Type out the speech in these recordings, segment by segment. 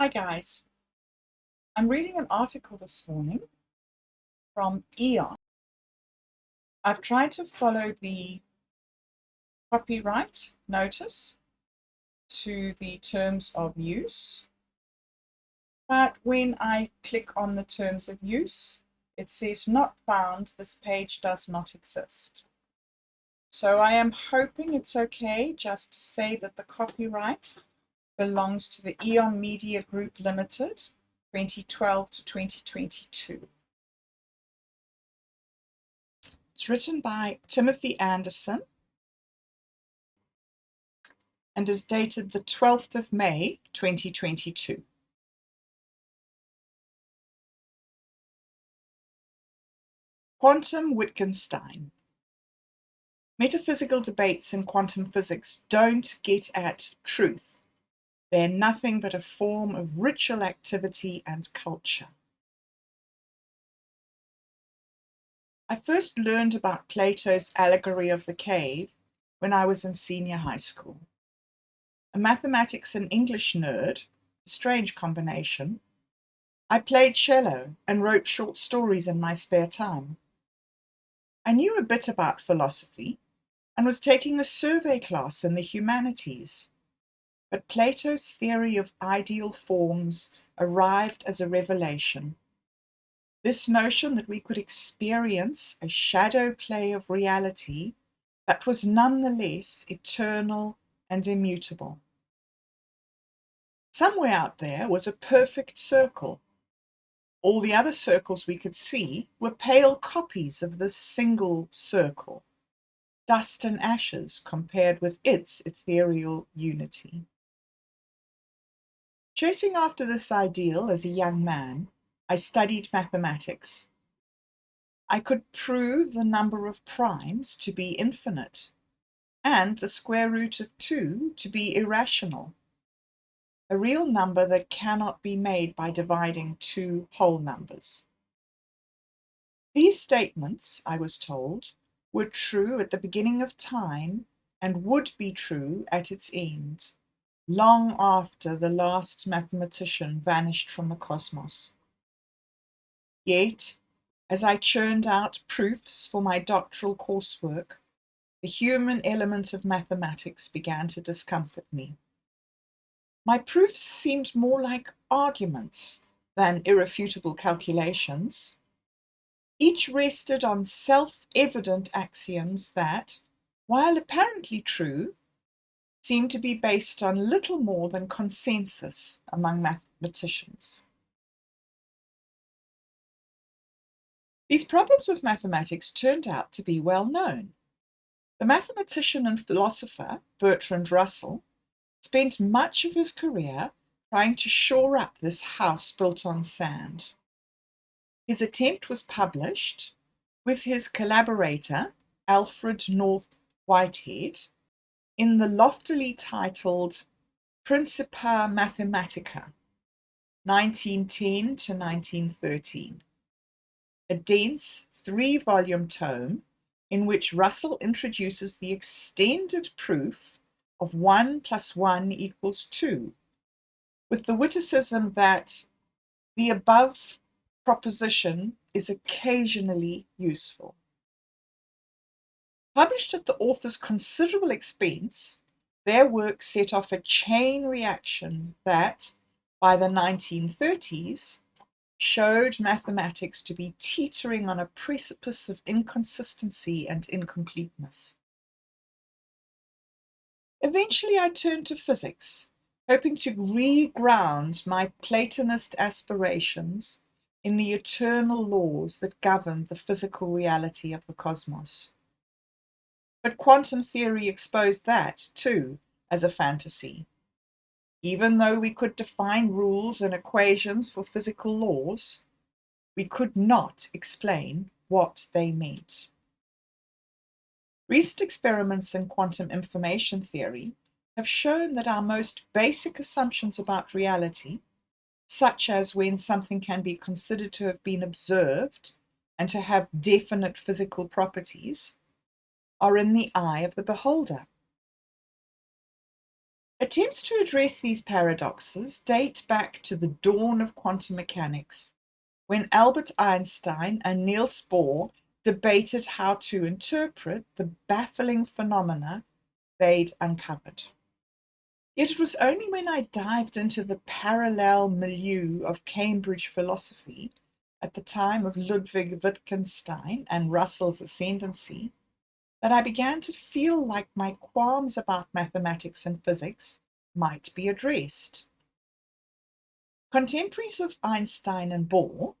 Hi guys. I'm reading an article this morning from Aeon. I've tried to follow the copyright notice to the terms of use, but when I click on the terms of use, it says not found, this page does not exist. So I am hoping it's okay just to say that the copyright belongs to the Aeon Media Group Limited, 2012 to 2022. It's written by Timothy Anderson and is dated the 12th of May, 2022. Quantum Wittgenstein. Metaphysical debates in quantum physics don't get at truth they're nothing but a form of ritual activity and culture. I first learned about Plato's allegory of the cave when I was in senior high school. A mathematics and English nerd, a strange combination, I played cello and wrote short stories in my spare time. I knew a bit about philosophy and was taking a survey class in the humanities but Plato's theory of ideal forms arrived as a revelation. This notion that we could experience a shadow play of reality that was nonetheless eternal and immutable. Somewhere out there was a perfect circle. All the other circles we could see were pale copies of this single circle, dust and ashes compared with its ethereal unity. Chasing after this ideal as a young man, I studied mathematics. I could prove the number of primes to be infinite, and the square root of 2 to be irrational, a real number that cannot be made by dividing two whole numbers. These statements, I was told, were true at the beginning of time and would be true at its end long after the last mathematician vanished from the cosmos. Yet, as I churned out proofs for my doctoral coursework, the human element of mathematics began to discomfort me. My proofs seemed more like arguments than irrefutable calculations. Each rested on self evident axioms that, while apparently true, seem to be based on little more than consensus among mathematicians. These problems with mathematics turned out to be well known. The mathematician and philosopher Bertrand Russell spent much of his career trying to shore up this house built on sand. His attempt was published with his collaborator Alfred North Whitehead in the loftily titled Principia Mathematica, 1910 to 1913, a dense three volume tome in which Russell introduces the extended proof of 1 plus 1 equals 2, with the witticism that the above proposition is occasionally useful. Published at the author's considerable expense, their work set off a chain reaction that, by the 1930s, showed mathematics to be teetering on a precipice of inconsistency and incompleteness. Eventually, I turned to physics, hoping to reground my Platonist aspirations in the eternal laws that govern the physical reality of the cosmos. But quantum theory exposed that, too, as a fantasy. Even though we could define rules and equations for physical laws, we could not explain what they meant. Recent experiments in quantum information theory have shown that our most basic assumptions about reality, such as when something can be considered to have been observed and to have definite physical properties, are in the eye of the beholder. Attempts to address these paradoxes date back to the dawn of quantum mechanics, when Albert Einstein and Niels Bohr debated how to interpret the baffling phenomena they'd uncovered. Yet it was only when I dived into the parallel milieu of Cambridge philosophy at the time of Ludwig Wittgenstein and Russell's ascendancy that I began to feel like my qualms about mathematics and physics might be addressed. Contemporaries of Einstein and Bohr,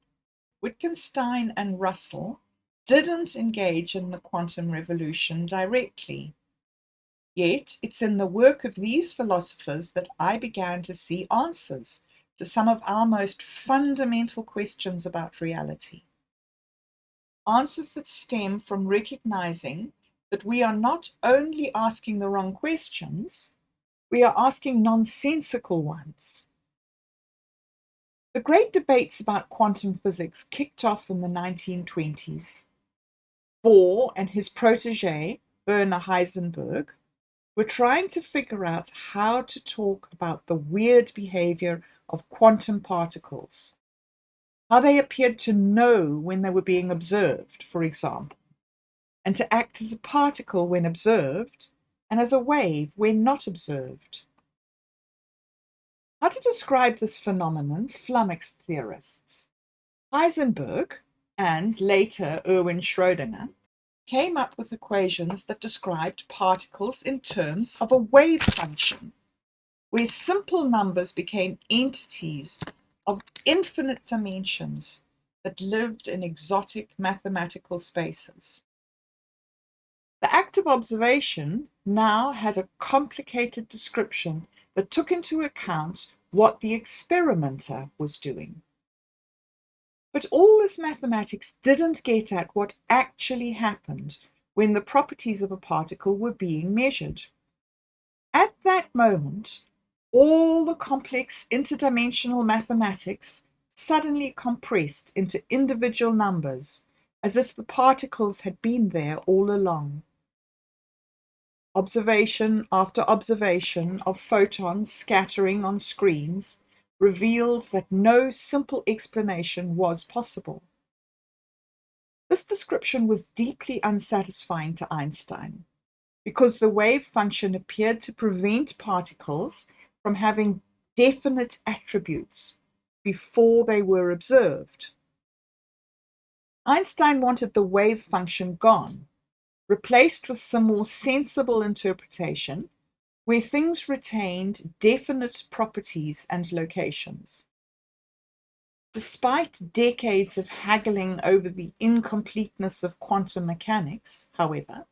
Wittgenstein and Russell didn't engage in the quantum revolution directly. Yet it's in the work of these philosophers that I began to see answers to some of our most fundamental questions about reality. Answers that stem from recognizing that we are not only asking the wrong questions, we are asking nonsensical ones. The great debates about quantum physics kicked off in the 1920s. Bohr and his protege, Werner Heisenberg, were trying to figure out how to talk about the weird behavior of quantum particles, how they appeared to know when they were being observed, for example, and to act as a particle when observed and as a wave when not observed. How to describe this phenomenon flummoxed theorists. Heisenberg and later Erwin Schrödinger came up with equations that described particles in terms of a wave function, where simple numbers became entities of infinite dimensions that lived in exotic mathematical spaces. The act of observation now had a complicated description that took into account what the experimenter was doing. But all this mathematics didn't get at what actually happened when the properties of a particle were being measured. At that moment, all the complex interdimensional mathematics suddenly compressed into individual numbers, as if the particles had been there all along. Observation after observation of photons scattering on screens revealed that no simple explanation was possible. This description was deeply unsatisfying to Einstein because the wave function appeared to prevent particles from having definite attributes before they were observed. Einstein wanted the wave function gone replaced with some more sensible interpretation where things retained definite properties and locations. Despite decades of haggling over the incompleteness of quantum mechanics, however,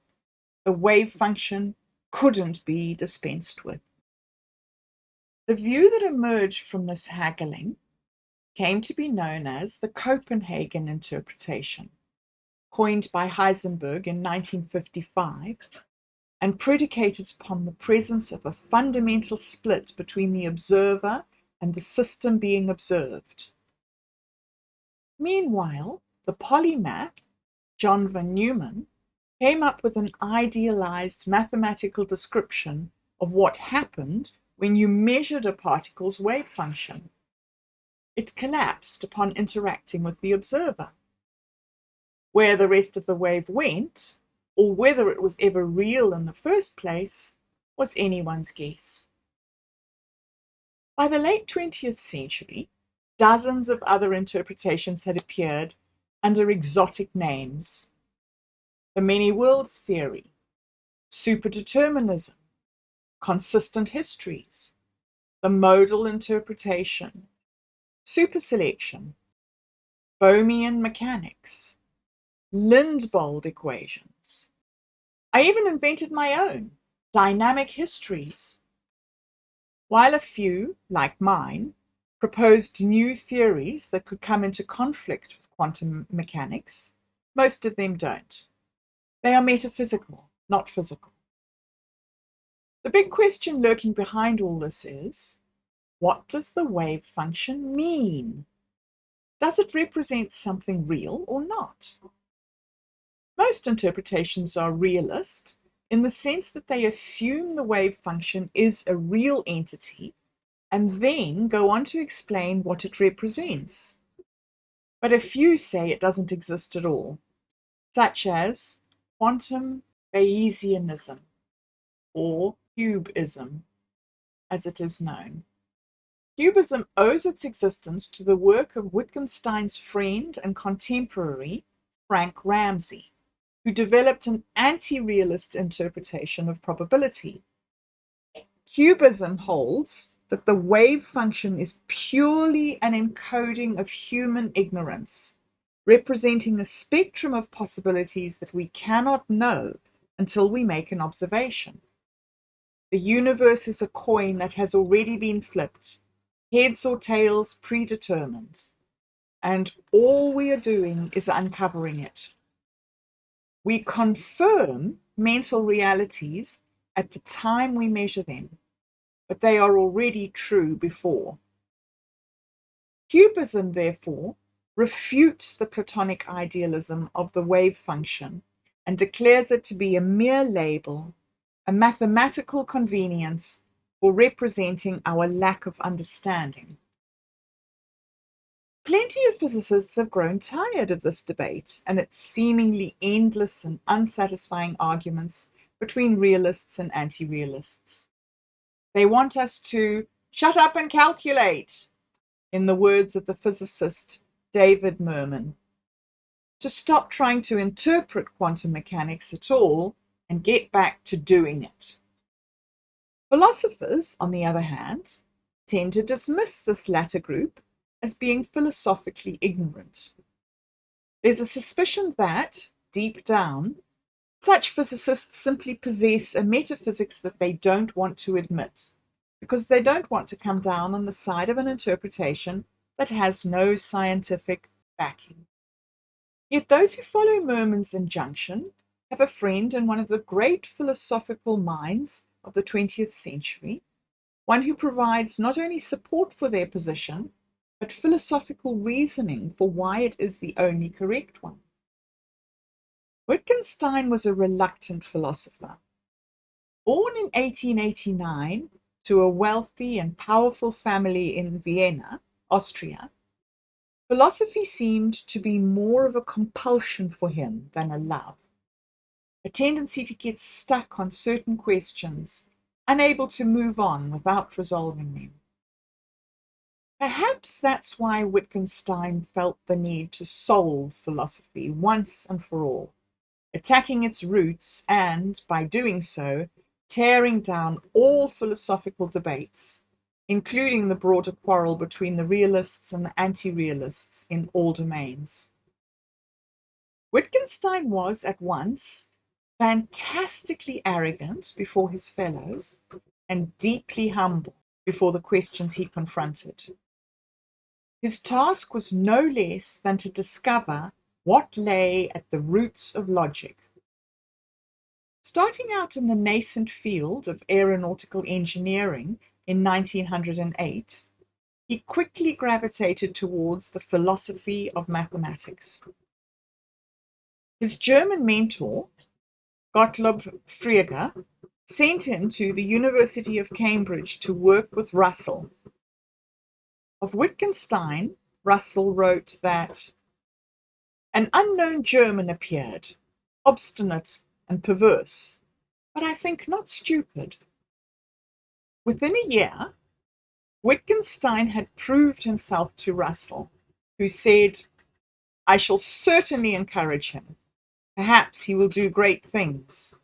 the wave function couldn't be dispensed with. The view that emerged from this haggling came to be known as the Copenhagen interpretation coined by Heisenberg in 1955 and predicated upon the presence of a fundamental split between the observer and the system being observed. Meanwhile, the polymath, John von Neumann, came up with an idealized mathematical description of what happened when you measured a particle's wave function. It collapsed upon interacting with the observer. Where the rest of the wave went, or whether it was ever real in the first place, was anyone's guess. By the late 20th century, dozens of other interpretations had appeared under exotic names. The many worlds theory, superdeterminism, consistent histories, the modal interpretation, superselection, Bohmian mechanics, Lindblad equations. I even invented my own, dynamic histories. While a few, like mine, proposed new theories that could come into conflict with quantum mechanics, most of them don't. They are metaphysical, not physical. The big question lurking behind all this is, what does the wave function mean? Does it represent something real or not? Most interpretations are realist in the sense that they assume the wave function is a real entity and then go on to explain what it represents. But a few say it doesn't exist at all, such as quantum Bayesianism or QBism, as it is known. QBism owes its existence to the work of Wittgenstein's friend and contemporary Frank Ramsey who developed an anti-realist interpretation of probability. QBism holds that the wave function is purely an encoding of human ignorance, representing a spectrum of possibilities that we cannot know until we make an observation. The universe is a coin that has already been flipped, heads or tails predetermined, and all we are doing is uncovering it. We confirm mental realities at the time we measure them, but they are already true before. QBism, therefore, refutes the Platonic idealism of the wave function and declares it to be a mere label, a mathematical convenience for representing our lack of understanding. Plenty of physicists have grown tired of this debate and its seemingly endless and unsatisfying arguments between realists and anti-realists. They want us to shut up and calculate, in the words of the physicist David Mermin, to stop trying to interpret quantum mechanics at all and get back to doing it. Philosophers, on the other hand, tend to dismiss this latter group as being philosophically ignorant. There's a suspicion that, deep down, such physicists simply possess a metaphysics that they don't want to admit, because they don't want to come down on the side of an interpretation that has no scientific backing. Yet those who follow Mermin's injunction have a friend in one of the great philosophical minds of the 20th century, one who provides not only support for their position, but philosophical reasoning for why it is the only correct one. Wittgenstein was a reluctant philosopher. Born in 1889 to a wealthy and powerful family in Vienna, Austria, philosophy seemed to be more of a compulsion for him than a love, a tendency to get stuck on certain questions, unable to move on without resolving them. Perhaps that's why Wittgenstein felt the need to solve philosophy once and for all, attacking its roots and, by doing so, tearing down all philosophical debates, including the broader quarrel between the realists and the anti-realists in all domains. Wittgenstein was at once fantastically arrogant before his fellows and deeply humble before the questions he confronted. His task was no less than to discover what lay at the roots of logic. Starting out in the nascent field of aeronautical engineering in 1908, he quickly gravitated towards the philosophy of mathematics. His German mentor, Gottlob Frege, sent him to the University of Cambridge to work with Russell of Wittgenstein, Russell wrote that an unknown German appeared, obstinate and perverse, but I think not stupid. Within a year, Wittgenstein had proved himself to Russell, who said, I shall certainly encourage him. Perhaps he will do great things.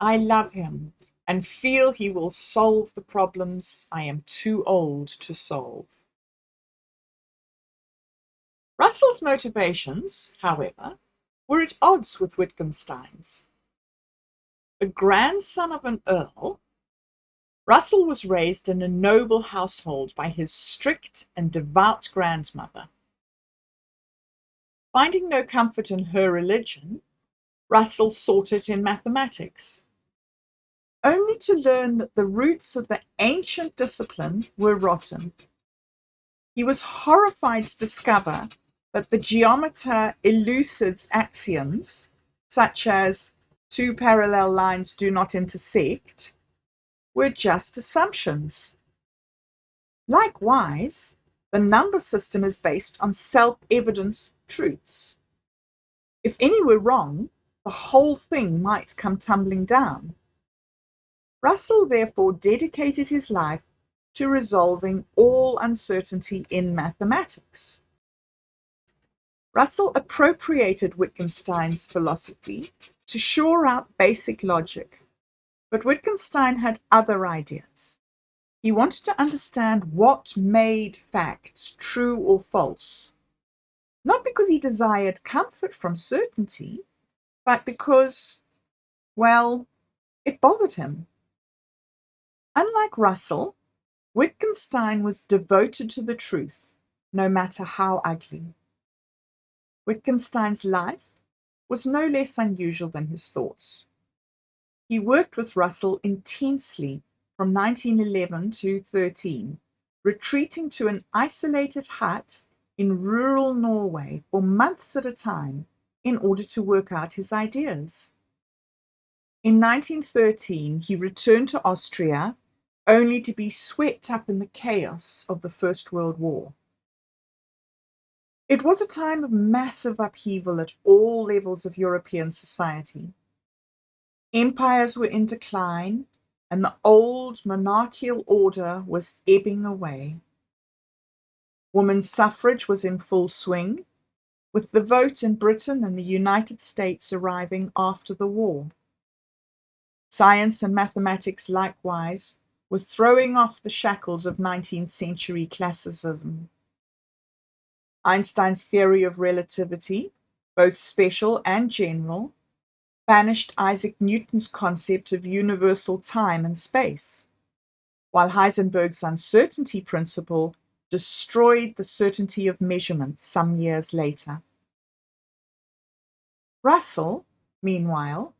I love him and feel he will solve the problems I am too old to solve. Russell's motivations, however, were at odds with Wittgenstein's. The grandson of an earl, Russell was raised in a noble household by his strict and devout grandmother. Finding no comfort in her religion, Russell sought it in mathematics only to learn that the roots of the ancient discipline were rotten. He was horrified to discover that the geometer Euclid's axioms such as two parallel lines do not intersect were just assumptions. Likewise, the number system is based on self-evident truths. If any were wrong, the whole thing might come tumbling down. Russell therefore dedicated his life to resolving all uncertainty in mathematics. Russell appropriated Wittgenstein's philosophy to shore out basic logic, but Wittgenstein had other ideas. He wanted to understand what made facts true or false, not because he desired comfort from certainty, but because, well, it bothered him. Unlike Russell, Wittgenstein was devoted to the truth, no matter how ugly. Wittgenstein's life was no less unusual than his thoughts. He worked with Russell intensely from 1911 to 13, retreating to an isolated hut in rural Norway for months at a time in order to work out his ideas. In 1913, he returned to Austria only to be swept up in the chaos of the First World War. It was a time of massive upheaval at all levels of European society. Empires were in decline, and the old monarchical order was ebbing away. Women's suffrage was in full swing, with the vote in Britain and the United States arriving after the war. Science and mathematics likewise were throwing off the shackles of 19th century classicism. Einstein's theory of relativity, both special and general, banished Isaac Newton's concept of universal time and space, while Heisenberg's uncertainty principle destroyed the certainty of measurement some years later. Russell, meanwhile,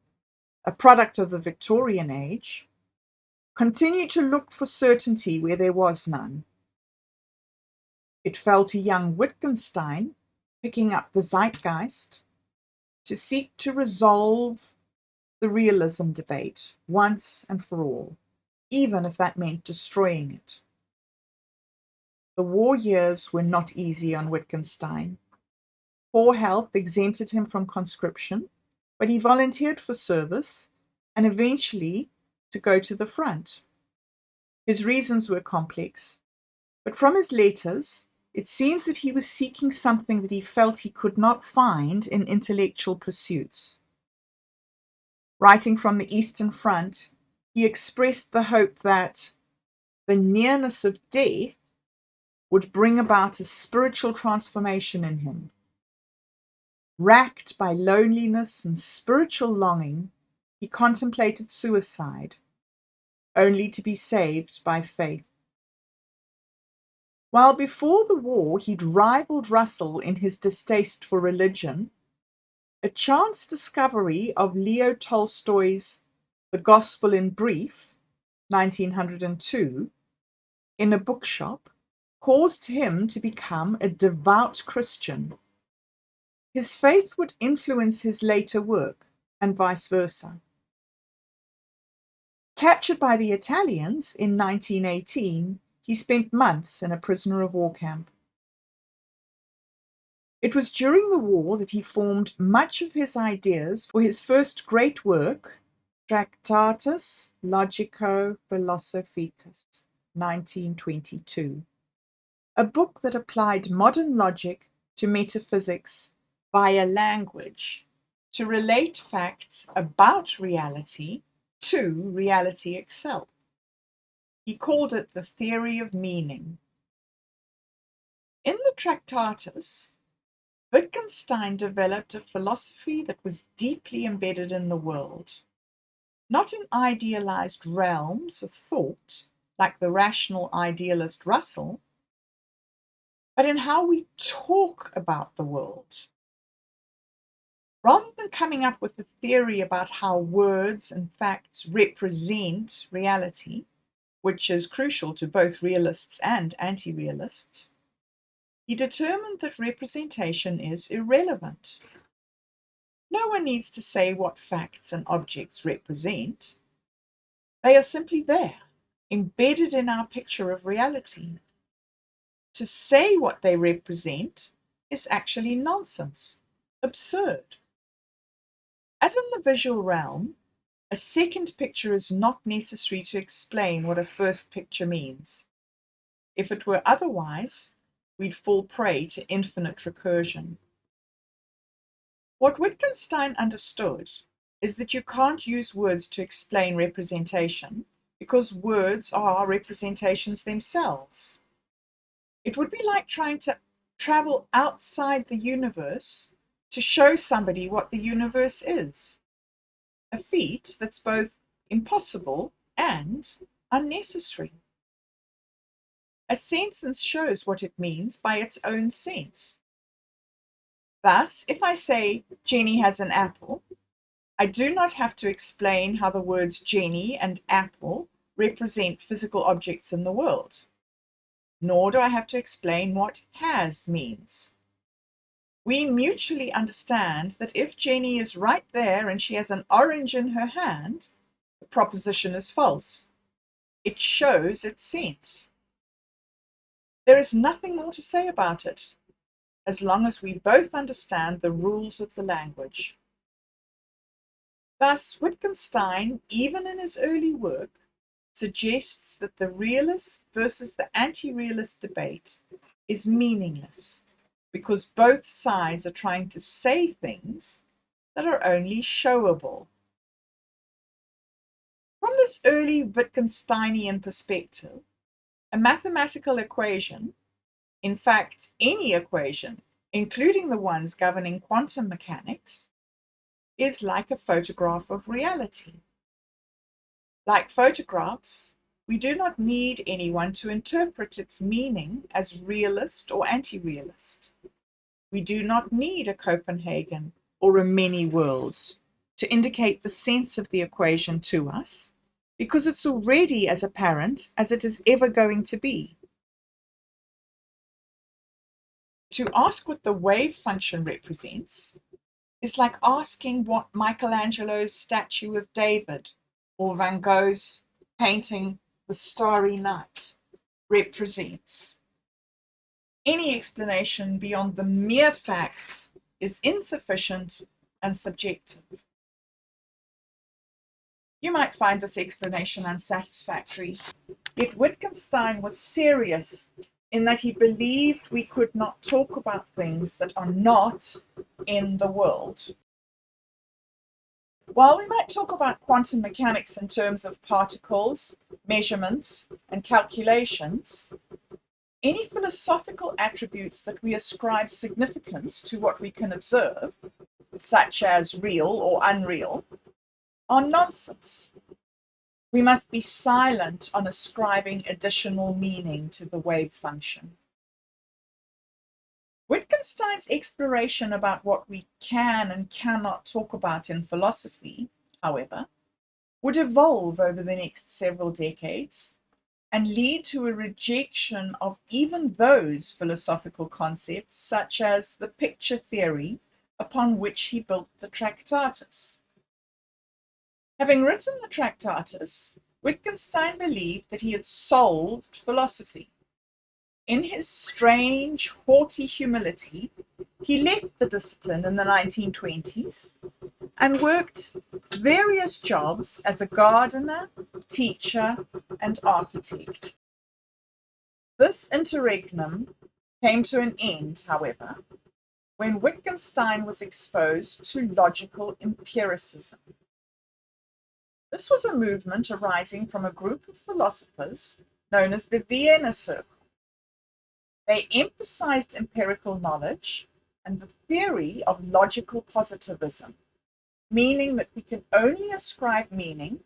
a product of the Victorian age, continued to look for certainty where there was none. It fell to young Wittgenstein, picking up the zeitgeist, to seek to resolve the realism debate once and for all, even if that meant destroying it. The war years were not easy on Wittgenstein. Poor health exempted him from conscription, but he volunteered for service and eventually to go to the front. His reasons were complex, but from his letters it seems that he was seeking something that he felt he could not find in intellectual pursuits. Writing from the Eastern Front, he expressed the hope that the nearness of death would bring about a spiritual transformation in him. Racked by loneliness and spiritual longing, he contemplated suicide, only to be saved by faith. While before the war he'd rivaled Russell in his distaste for religion, a chance discovery of Leo Tolstoy's The Gospel in Brief, 1902, in a bookshop caused him to become a devout Christian. His faith would influence his later work, and vice versa. Captured by the Italians in 1918, he spent months in a prisoner of war camp. It was during the war that he formed much of his ideas for his first great work, Tractatus Logico-Philosophicus, 1922, a book that applied modern logic to metaphysics via language to relate facts about reality to reality itself. He called it the theory of meaning. In the Tractatus, Wittgenstein developed a philosophy that was deeply embedded in the world, not in idealized realms of thought like the rational idealist Russell, but in how we talk about the world. Rather than coming up with a theory about how words and facts represent reality, which is crucial to both realists and anti-realists, he determined that representation is irrelevant. No one needs to say what facts and objects represent. They are simply there, embedded in our picture of reality. To say what they represent is actually nonsense, absurd. As in the visual realm, a second picture is not necessary to explain what a first picture means. If it were otherwise, we'd fall prey to infinite recursion. What Wittgenstein understood is that you can't use words to explain representation because words are representations themselves. It would be like trying to travel outside the universe to show somebody what the universe is. A feat that's both impossible and unnecessary. A sentence shows what it means by its own sense. Thus, if I say Jenny has an apple, I do not have to explain how the words Jenny and apple represent physical objects in the world nor do I have to explain what has means. We mutually understand that if Jenny is right there and she has an orange in her hand, the proposition is false. It shows its sense. There is nothing more to say about it, as long as we both understand the rules of the language. Thus, Wittgenstein, even in his early work, suggests that the realist versus the anti-realist debate is meaningless because both sides are trying to say things that are only showable. From this early Wittgensteinian perspective, a mathematical equation, in fact any equation, including the ones governing quantum mechanics, is like a photograph of reality. Like photographs, we do not need anyone to interpret its meaning as realist or anti-realist. We do not need a Copenhagen or a many worlds to indicate the sense of the equation to us, because it's already as apparent as it is ever going to be. To ask what the wave function represents is like asking what Michelangelo's statue of David or Van Gogh's painting The Starry Night represents. Any explanation beyond the mere facts is insufficient and subjective. You might find this explanation unsatisfactory, yet Wittgenstein was serious in that he believed we could not talk about things that are not in the world. While we might talk about quantum mechanics in terms of particles, measurements, and calculations, any philosophical attributes that we ascribe significance to what we can observe, such as real or unreal, are nonsense. We must be silent on ascribing additional meaning to the wave function. Wittgenstein's exploration about what we can and cannot talk about in philosophy, however, would evolve over the next several decades and lead to a rejection of even those philosophical concepts such as the picture theory upon which he built the Tractatus. Having written the Tractatus, Wittgenstein believed that he had solved philosophy in his strange, haughty humility, he left the discipline in the 1920s and worked various jobs as a gardener, teacher, and architect. This interregnum came to an end, however, when Wittgenstein was exposed to logical empiricism. This was a movement arising from a group of philosophers known as the Vienna Circle they emphasized empirical knowledge and the theory of logical positivism, meaning that we can only ascribe meaning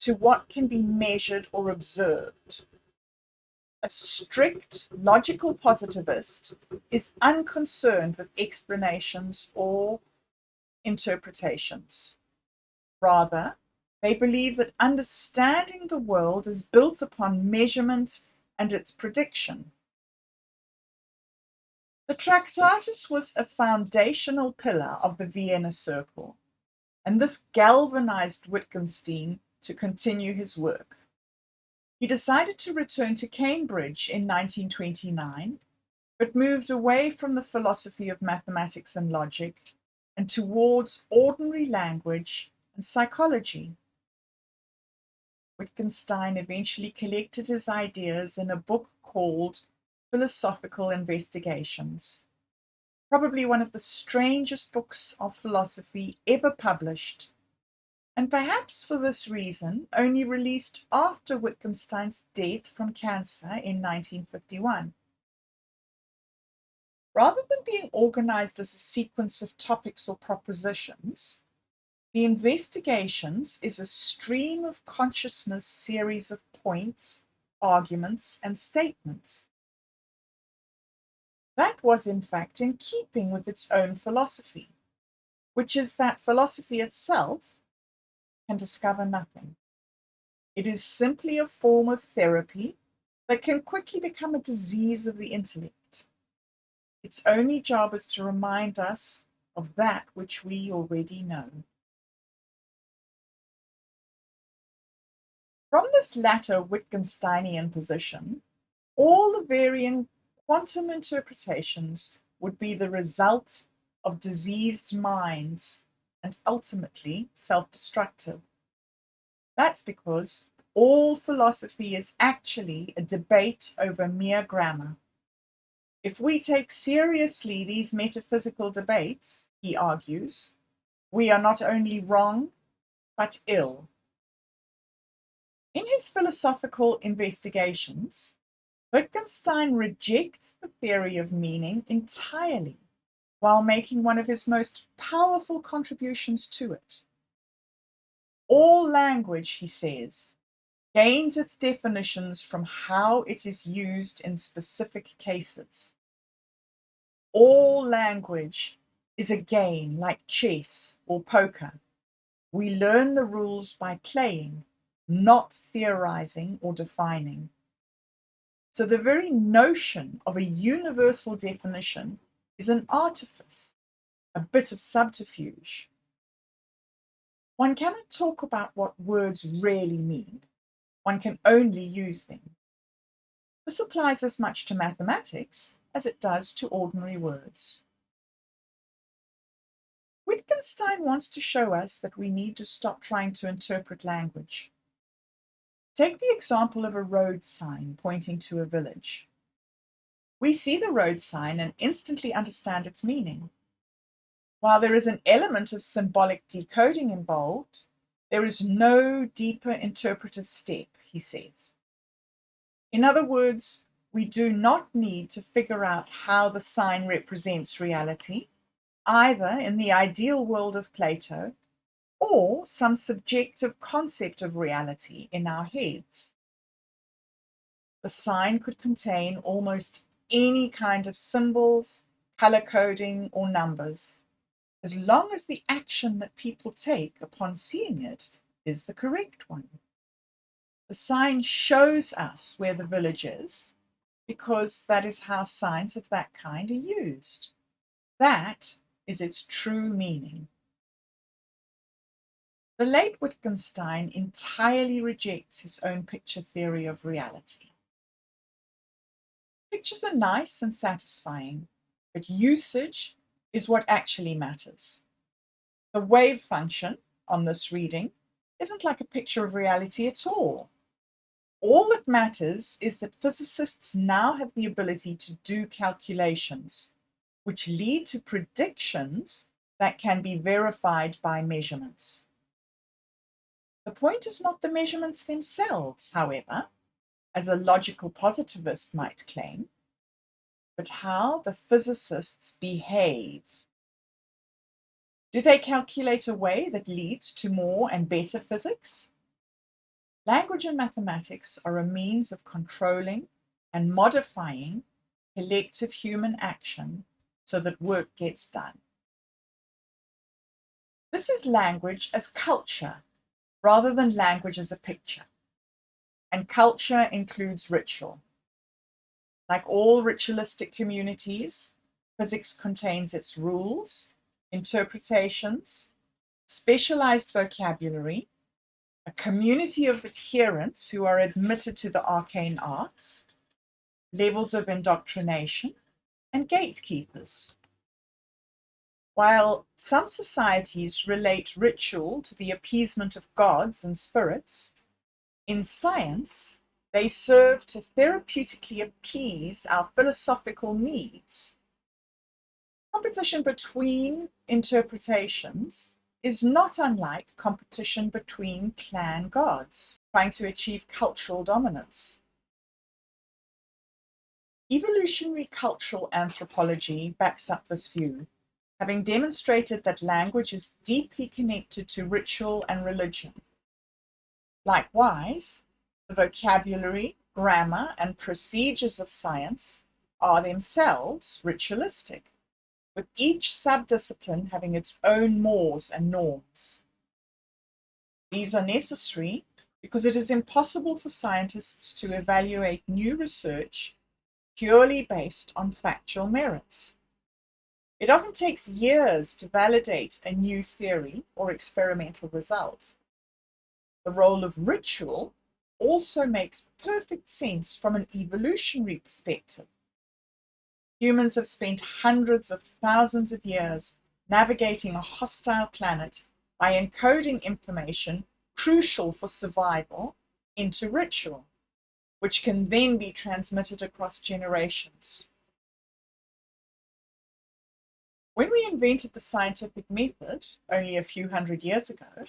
to what can be measured or observed. A strict logical positivist is unconcerned with explanations or interpretations. Rather, they believe that understanding the world is built upon measurement and its prediction. The Tractatus was a foundational pillar of the Vienna Circle, and this galvanized Wittgenstein to continue his work. He decided to return to Cambridge in 1929, but moved away from the philosophy of mathematics and logic and towards ordinary language and psychology. Wittgenstein eventually collected his ideas in a book called Philosophical Investigations, probably one of the strangest books of philosophy ever published, and perhaps for this reason only released after Wittgenstein's death from cancer in 1951. Rather than being organized as a sequence of topics or propositions, the investigations is a stream of consciousness series of points, arguments, and statements. That was in fact in keeping with its own philosophy, which is that philosophy itself can discover nothing. It is simply a form of therapy that can quickly become a disease of the intellect. Its only job is to remind us of that which we already know. From this latter Wittgensteinian position, all the varying quantum interpretations would be the result of diseased minds and ultimately self-destructive. That's because all philosophy is actually a debate over mere grammar. If we take seriously these metaphysical debates, he argues, we are not only wrong, but ill. In his philosophical investigations, Wittgenstein rejects the theory of meaning entirely, while making one of his most powerful contributions to it. All language, he says, gains its definitions from how it is used in specific cases. All language is a game like chess or poker. We learn the rules by playing, not theorizing or defining. So the very notion of a universal definition is an artifice, a bit of subterfuge. One cannot talk about what words really mean. One can only use them. This applies as much to mathematics as it does to ordinary words. Wittgenstein wants to show us that we need to stop trying to interpret language. Take the example of a road sign pointing to a village. We see the road sign and instantly understand its meaning. While there is an element of symbolic decoding involved, there is no deeper interpretive step, he says. In other words, we do not need to figure out how the sign represents reality, either in the ideal world of Plato or some subjective concept of reality in our heads. The sign could contain almost any kind of symbols, color coding, or numbers, as long as the action that people take upon seeing it is the correct one. The sign shows us where the village is because that is how signs of that kind are used. That is its true meaning. The late Wittgenstein entirely rejects his own picture theory of reality. Pictures are nice and satisfying, but usage is what actually matters. The wave function on this reading isn't like a picture of reality at all. All that matters is that physicists now have the ability to do calculations, which lead to predictions that can be verified by measurements. The point is not the measurements themselves, however, as a logical positivist might claim, but how the physicists behave. Do they calculate a way that leads to more and better physics? Language and mathematics are a means of controlling and modifying collective human action so that work gets done. This is language as culture rather than language as a picture. And culture includes ritual. Like all ritualistic communities, Physics contains its rules, interpretations, specialized vocabulary, a community of adherents who are admitted to the arcane arts, levels of indoctrination, and gatekeepers. While some societies relate ritual to the appeasement of gods and spirits, in science they serve to therapeutically appease our philosophical needs. Competition between interpretations is not unlike competition between clan gods trying to achieve cultural dominance. Evolutionary cultural anthropology backs up this view having demonstrated that language is deeply connected to ritual and religion. Likewise, the vocabulary, grammar, and procedures of science are themselves ritualistic, with each subdiscipline having its own mores and norms. These are necessary because it is impossible for scientists to evaluate new research purely based on factual merits. It often takes years to validate a new theory or experimental result. The role of ritual also makes perfect sense from an evolutionary perspective. Humans have spent hundreds of thousands of years navigating a hostile planet by encoding information crucial for survival into ritual, which can then be transmitted across generations. When we invented the scientific method only a few hundred years ago,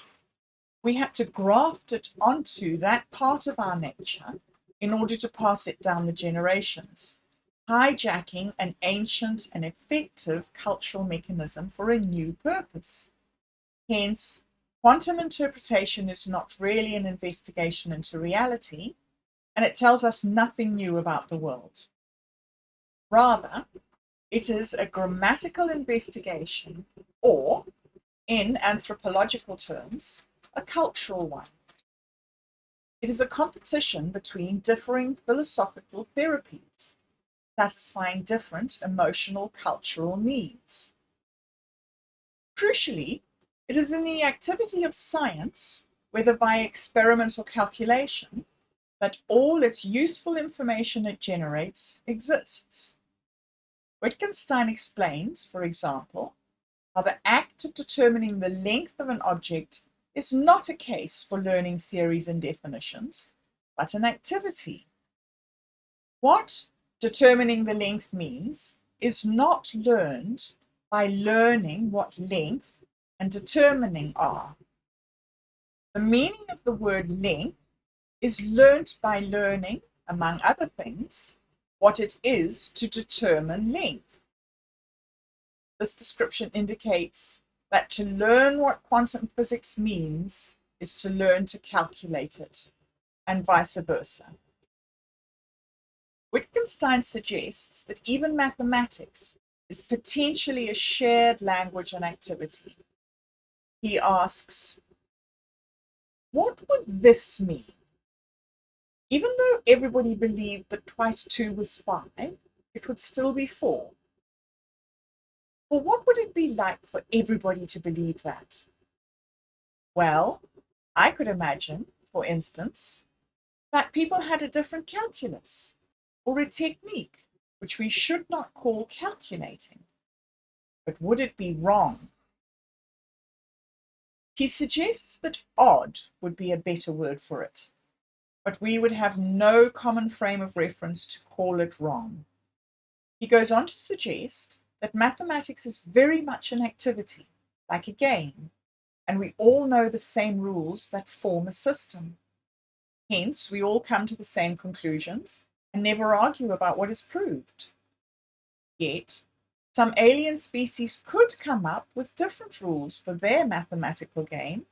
we had to graft it onto that part of our nature in order to pass it down the generations, hijacking an ancient and effective cultural mechanism for a new purpose. Hence, quantum interpretation is not really an investigation into reality, and it tells us nothing new about the world. Rather, it is a grammatical investigation, or, in anthropological terms, a cultural one. It is a competition between differing philosophical therapies, satisfying different emotional cultural needs. Crucially, it is in the activity of science, whether by experiment or calculation, that all its useful information it generates exists. Wittgenstein explains, for example, how the act of determining the length of an object is not a case for learning theories and definitions, but an activity. What determining the length means is not learned by learning what length and determining are. The meaning of the word length is learnt by learning, among other things, what it is to determine length. This description indicates that to learn what quantum physics means is to learn to calculate it, and vice versa. Wittgenstein suggests that even mathematics is potentially a shared language and activity. He asks, what would this mean? Even though everybody believed that twice two was five, it would still be four. Well, what would it be like for everybody to believe that? Well, I could imagine, for instance, that people had a different calculus or a technique which we should not call calculating. But would it be wrong? He suggests that odd would be a better word for it but we would have no common frame of reference to call it wrong. He goes on to suggest that mathematics is very much an activity, like a game, and we all know the same rules that form a system. Hence, we all come to the same conclusions and never argue about what is proved. Yet, some alien species could come up with different rules for their mathematical game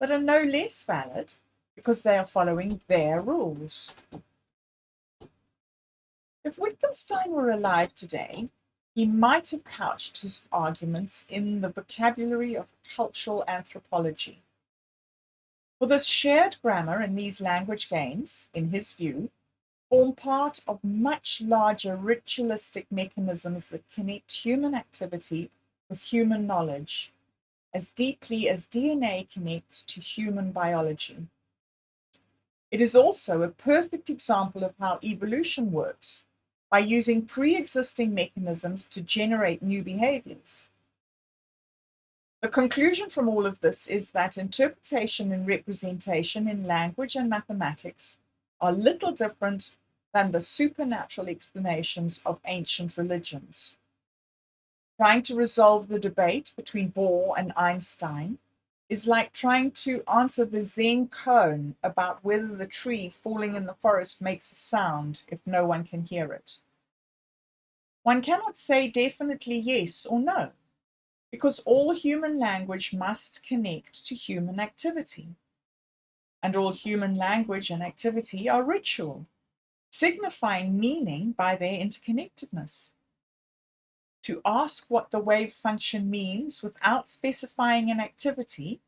that are no less valid because they are following their rules. If Wittgenstein were alive today, he might have couched his arguments in the vocabulary of cultural anthropology. For this shared grammar and these language games, in his view, form part of much larger ritualistic mechanisms that connect human activity with human knowledge as deeply as DNA connects to human biology. It is also a perfect example of how evolution works by using pre-existing mechanisms to generate new behaviors. The conclusion from all of this is that interpretation and representation in language and mathematics are little different than the supernatural explanations of ancient religions. Trying to resolve the debate between Bohr and Einstein is like trying to answer the Zen koan about whether the tree falling in the forest makes a sound if no one can hear it. One cannot say definitely yes or no, because all human language must connect to human activity. And all human language and activity are ritual, signifying meaning by their interconnectedness. To ask what the wave function means without specifying an activity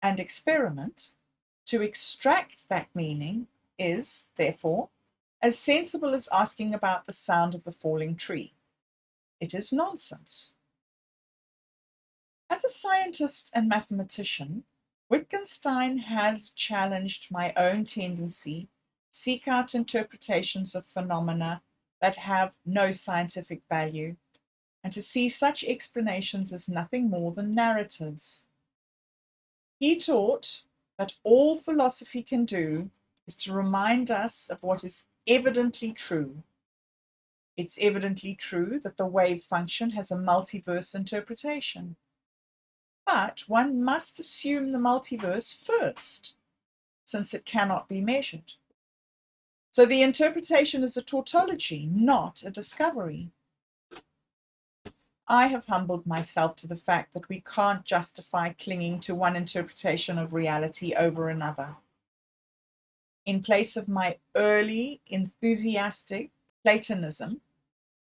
and experiment, to extract that meaning is, therefore, as sensible as asking about the sound of the falling tree. It is nonsense. As a scientist and mathematician, Wittgenstein has challenged my own tendency to seek out interpretations of phenomena that have no scientific value and to see such explanations as nothing more than narratives. He taught that all philosophy can do is to remind us of what is evidently true. It's evidently true that the wave function has a multiverse interpretation. But one must assume the multiverse first, since it cannot be measured. So the interpretation is a tautology, not a discovery. I have humbled myself to the fact that we can't justify clinging to one interpretation of reality over another. In place of my early, enthusiastic Platonism,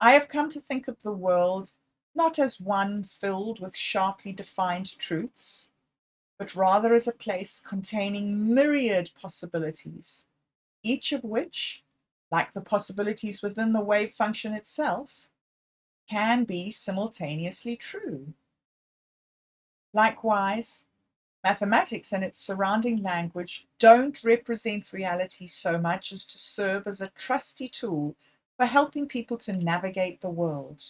I have come to think of the world not as one filled with sharply defined truths, but rather as a place containing myriad possibilities, each of which, like the possibilities within the wave function itself, can be simultaneously true. Likewise, mathematics and its surrounding language don't represent reality so much as to serve as a trusty tool for helping people to navigate the world.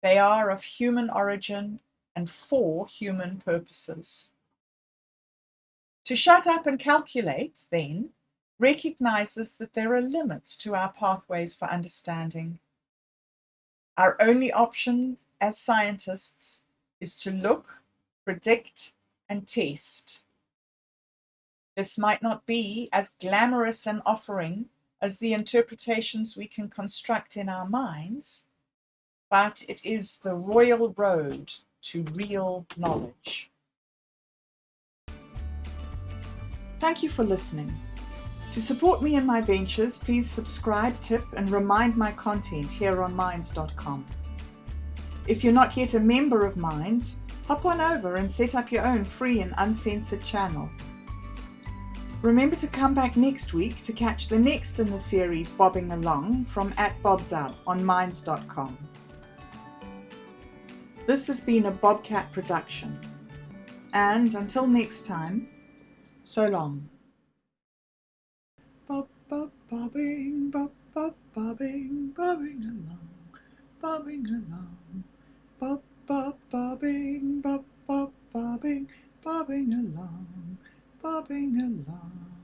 They are of human origin and for human purposes. To shut up and calculate, then, recognizes that there are limits to our pathways for understanding our only option as scientists is to look, predict, and test. This might not be as glamorous an offering as the interpretations we can construct in our minds, but it is the royal road to real knowledge. Thank you for listening. To support me in my ventures, please subscribe, tip, and remind my content here on Minds.com. If you're not yet a member of Minds, hop on over and set up your own free and uncensored channel. Remember to come back next week to catch the next in the series Bobbing Along from at BobDub on Minds.com. This has been a Bobcat production. And until next time, so long bop bobbing, bop bop bobbing, bobbing along, bobbing along, bop bop bobbing, bop bop bobbing, bobbing along, bobbing along.